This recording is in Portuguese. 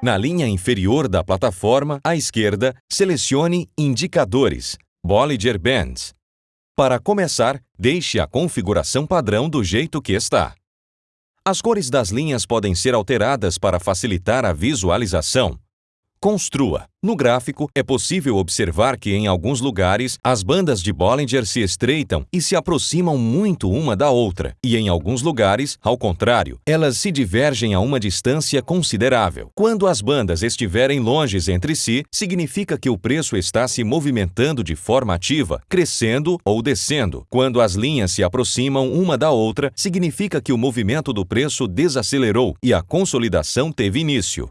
Na linha inferior da plataforma, à esquerda, selecione Indicadores, Bollinger Bands. Para começar, deixe a configuração padrão do jeito que está. As cores das linhas podem ser alteradas para facilitar a visualização. Construa. No gráfico, é possível observar que em alguns lugares as bandas de Bollinger se estreitam e se aproximam muito uma da outra, e em alguns lugares, ao contrário, elas se divergem a uma distância considerável. Quando as bandas estiverem longes entre si, significa que o preço está se movimentando de forma ativa, crescendo ou descendo. Quando as linhas se aproximam uma da outra, significa que o movimento do preço desacelerou e a consolidação teve início.